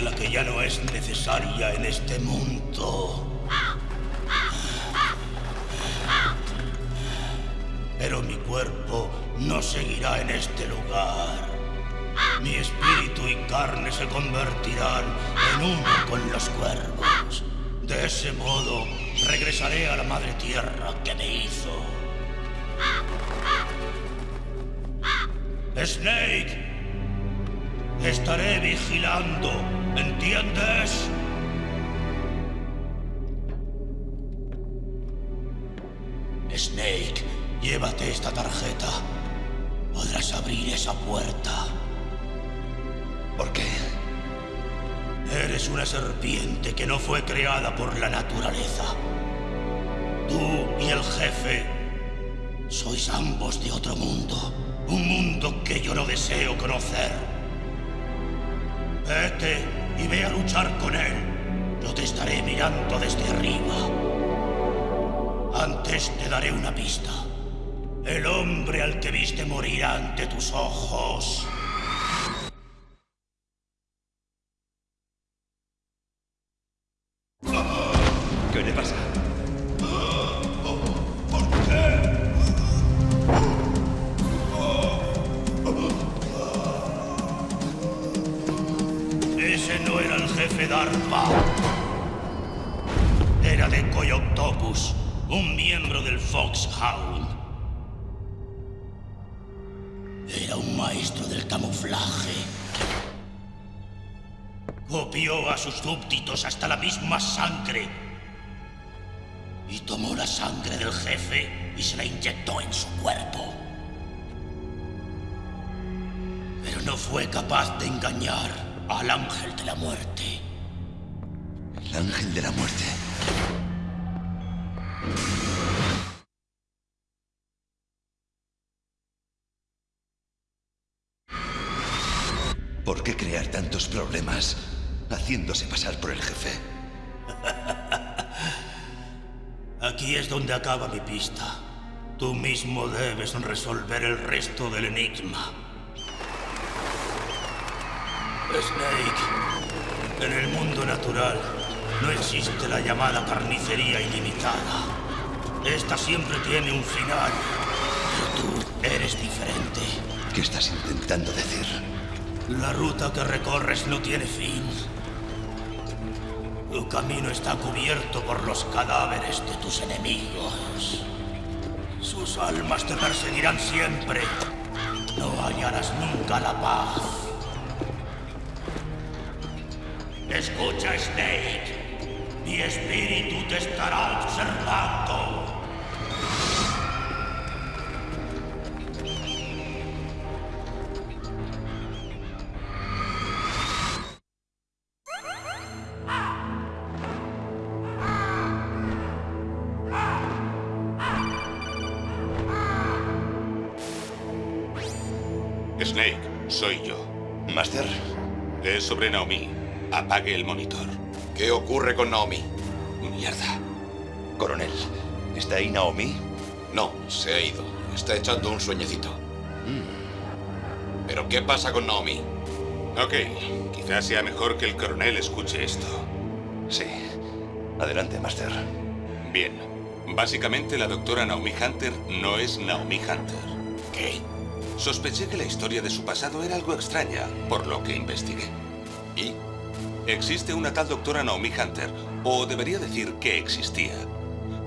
La que ya no es necesaria en este mundo. Pero mi cuerpo no seguirá en este lugar. Mi espíritu y carne se convertirán en uno con los cuervos. De ese modo, regresaré a la madre tierra que me hizo. Snake, estaré vigilando, ¿entiendes? Snake, llévate esta tarjeta. Podrás abrir esa puerta. ¿Por qué? Eres una serpiente que no fue creada por la naturaleza. Tú y el jefe sois ambos de otro mundo. Un mundo que yo no deseo conocer. Vete y ve a luchar con él. Yo te estaré mirando desde arriba. Antes te daré una pista. El hombre al que viste morir ante tus ojos. Era de Coyoctopus, un miembro del Foxhound. Era un maestro del camuflaje. Copió a sus súbditos hasta la misma sangre. Y tomó la sangre del jefe y se la inyectó en su cuerpo. Pero no fue capaz de engañar al ángel de la muerte. El ángel de la muerte. ¿Por qué crear tantos problemas haciéndose pasar por el jefe? Aquí es donde acaba mi pista. Tú mismo debes resolver el resto del enigma. Snake, en el mundo natural no existe la llamada carnicería ilimitada. Esta siempre tiene un final, pero tú eres diferente. ¿Qué estás intentando decir? La ruta que recorres no tiene fin. Tu camino está cubierto por los cadáveres de tus enemigos. Sus almas te perseguirán siempre. No hallarás nunca la paz. Escucha, Snake. Mi espíritu te estará observando. Snake, soy yo. Master, Es sobre Naomi. Apague el monitor. ¿Qué ocurre con Naomi? Mierda. coronel, ¿está ahí Naomi? No, se ha ido. Está echando un sueñecito. ¿Pero qué pasa con Naomi? Ok, quizás sea mejor que el coronel escuche esto. Sí. Adelante, Master. Bien, básicamente la doctora Naomi Hunter no es Naomi Hunter. ¿Qué? Sospeché que la historia de su pasado era algo extraña, por lo que investigué. ¿Y? Existe una tal doctora Naomi Hunter, o debería decir que existía.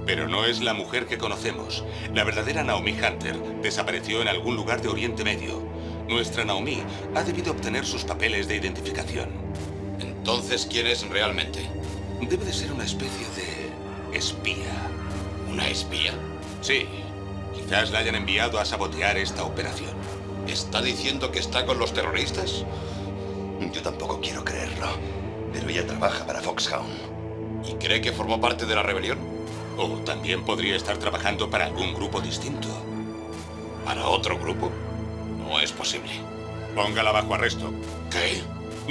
Pero no es la mujer que conocemos. La verdadera Naomi Hunter desapareció en algún lugar de Oriente Medio. Nuestra Naomi ha debido obtener sus papeles de identificación. Entonces, ¿quién es realmente? Debe de ser una especie de espía. ¿Una espía? Sí, quizás la hayan enviado a sabotear esta operación. ¿Está diciendo que está con los terroristas? Yo tampoco quiero creerlo, pero ella trabaja para Foxhound. ¿Y cree que formó parte de la rebelión? O también podría estar trabajando para algún grupo distinto. ¿Para otro grupo? No es posible. Póngala bajo arresto. ¿Qué?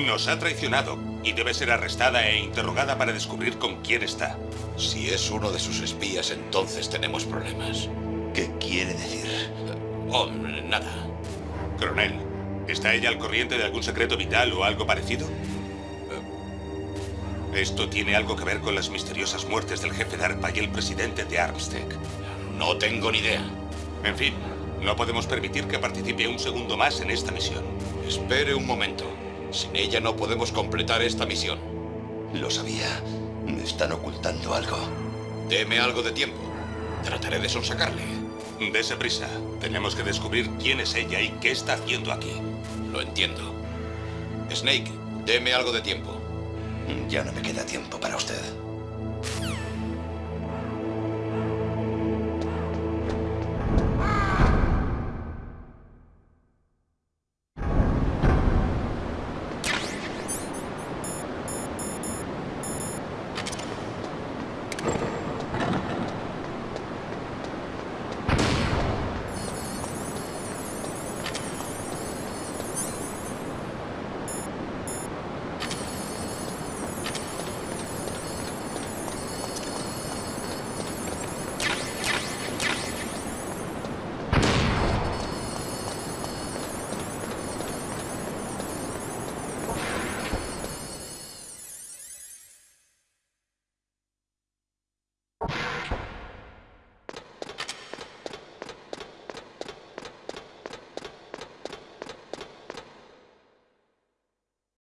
Nos ha traicionado y debe ser arrestada e interrogada para descubrir con quién está. Si es uno de sus espías, entonces tenemos problemas. ¿Qué quiere decir? Oh, nada. Coronel, ¿Está ella al corriente de algún secreto vital o algo parecido? ¿Esto tiene algo que ver con las misteriosas muertes del jefe de ARPA y el presidente de Armstead? No tengo ni idea. En fin, no podemos permitir que participe un segundo más en esta misión. Espere un momento. Sin ella no podemos completar esta misión. Lo sabía. Me están ocultando algo. Deme algo de tiempo. Trataré de sonsacarle. Dese prisa. Tenemos que descubrir quién es ella y qué está haciendo aquí. Lo entiendo. Snake, deme algo de tiempo. Ya no me queda tiempo para usted.